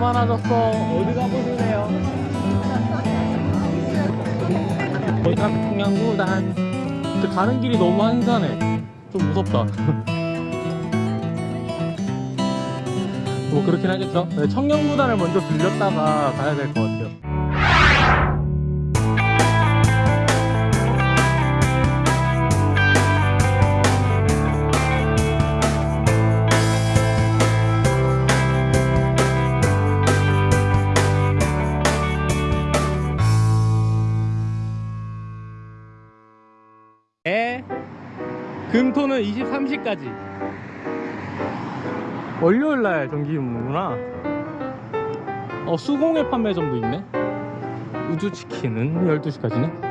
많아졌어. 어디 가보실래요? 거기가 평양구단. 근데 가는 길이 너무 한산해. 좀 무섭다. 뭐 그렇긴 하겠죠. 네, 청년구단을 먼저 들렸다가 가야 될 것 같아요. 에? 금토는 23시까지. 월요일날 정기 근무구나. 어 수공예 판매점도 있네. 우주치킨은 12시까지네.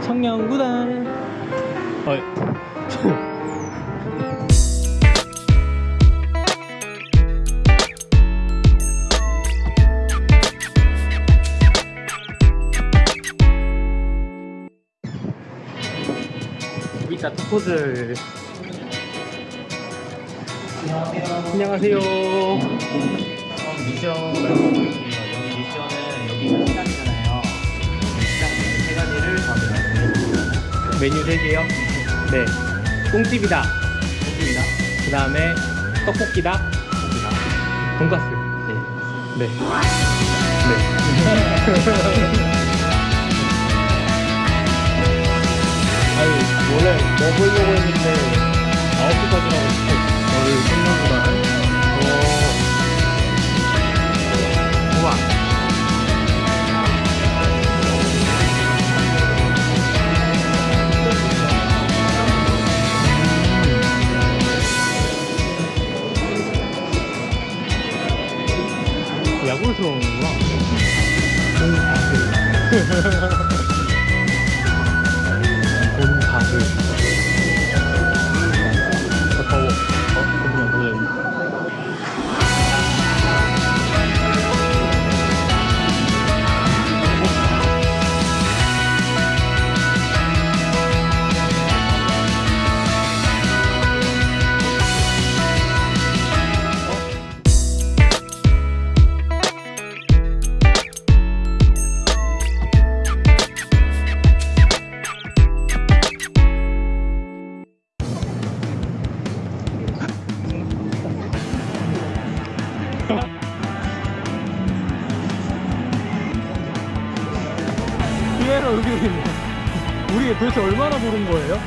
청년구단 어이. 이따 투포즈 안녕하세요. 미션. 여기 미션은 여기가 시장이잖아요. 시장 세 가지를 잡으라고 메뉴 3개요 네. 똥집이다. 해줍니다. 그 다음에 떡볶이다. 돈가스. 네. 네. 아니 원래 먹으려고 했는데 9시까지라고 했어. 저희 생각보다. 오 피에로 여기 있네. 우리 도대체 얼마나 부른 거예요?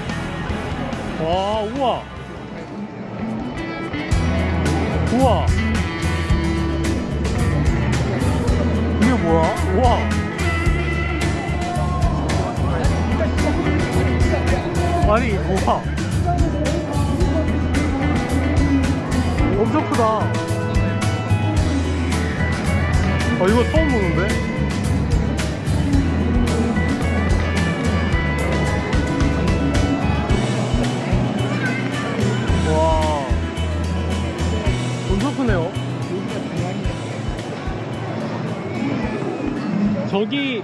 와 우와. 우와. 이게 뭐야? 우와. 아니 우와. 엄청 크다 아 이거 처음 보는데? 와. 엄청 크네요. 저기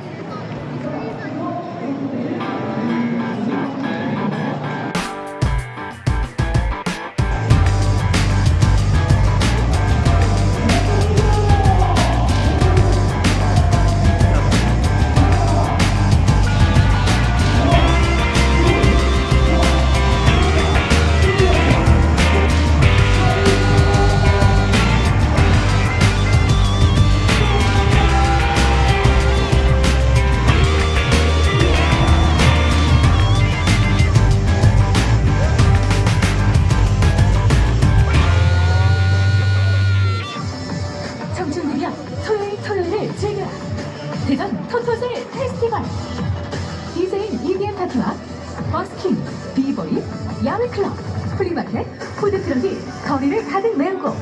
클럽, 플리마켓, 푸드트럭이 거리를 가득 메우고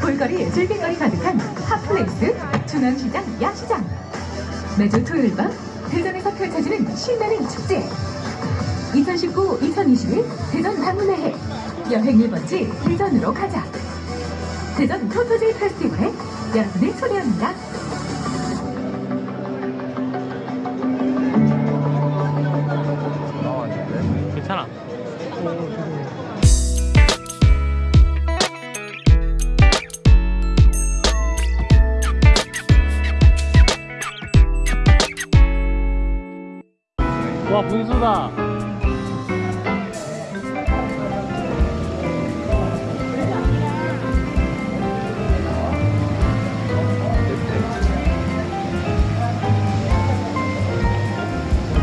볼거리 즐길거리 가득한 hot place 중앙시장 야시장. 매주 토요일 밤 대전에서 펼쳐지는 신나는 축제. 2019-2021 대전 방문의 해. 여행 1번지 대전으로 가자. 대전 토토즐 페스티벌에 여러분을 초대합니다.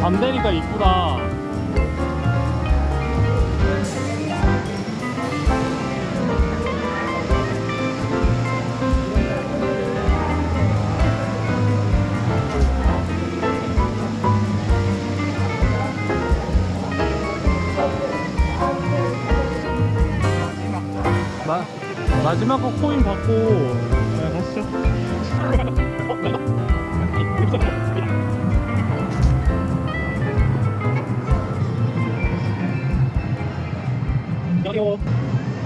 밤 되니까 이쁘다. 마, 마지막 거 코인 받고 네, 가시죠. 어? 여기요.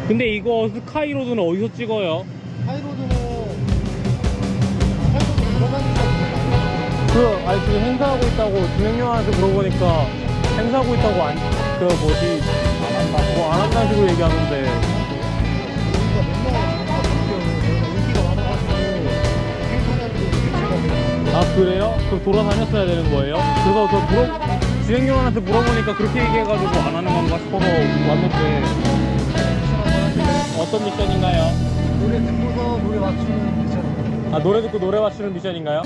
근데 이거 스카이로드는 어디서 찍어요? 하이로드는 하이로드 들어가니까 그 아니 지금 행사하고 있다고 진행료한테 물어보니까 행사하고 있다고 안 그 뭐지 뭐안 한다는 식으로 얘기하는데 아 그래요? 그럼 돌아다녔어야 되는 거예요? 그래서 저 물어 진행료한테 물어보니까 그렇게 얘기해가지고 안 하는 건가 싶어서 왔는데 어떤 미션인가요? 노래 듣고서 노래 맞추는 미션 아 노래 듣고 노래 맞추는 미션인가요?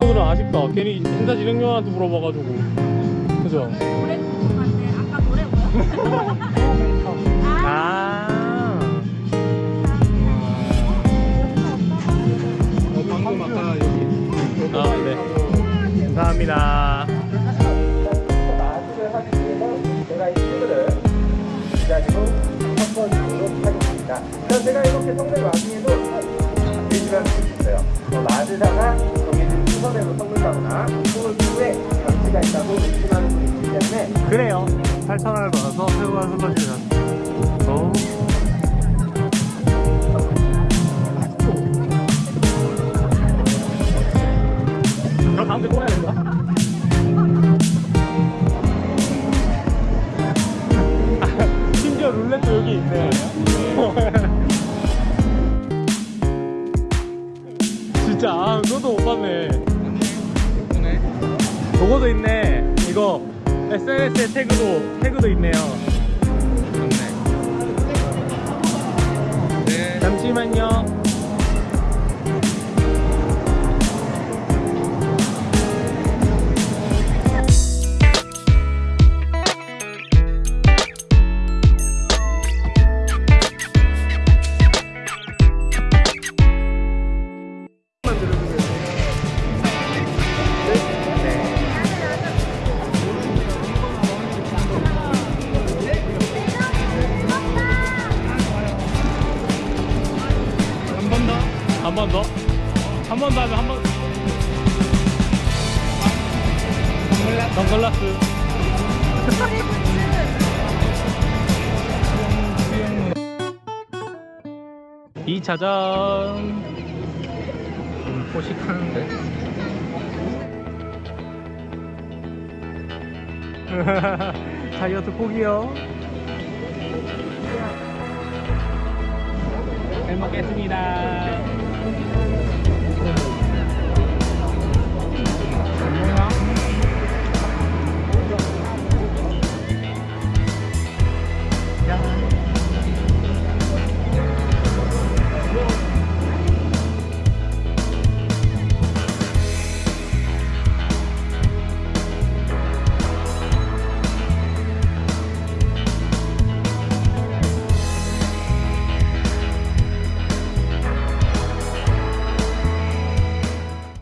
오늘은 아쉽다 괜히 행사 진행료한테 물어봐가지고 그죠? 노래 궁금한데 아까 노래 뭐야? 아 방금 아까 여기 아, 네. 감사합니다. 그래요. 8,000원을 받아서 새우와 소시지를 진짜, 아, 그것도 못 봤네. 그거도 있네. 이거 SNS에 태그도 태그도 있네요. 잠시만요. 한 번. 더 하면 한 번. 선글라스. 이 차전 음, 포식하는데? 다이어트 포기요. 잘 먹겠습니다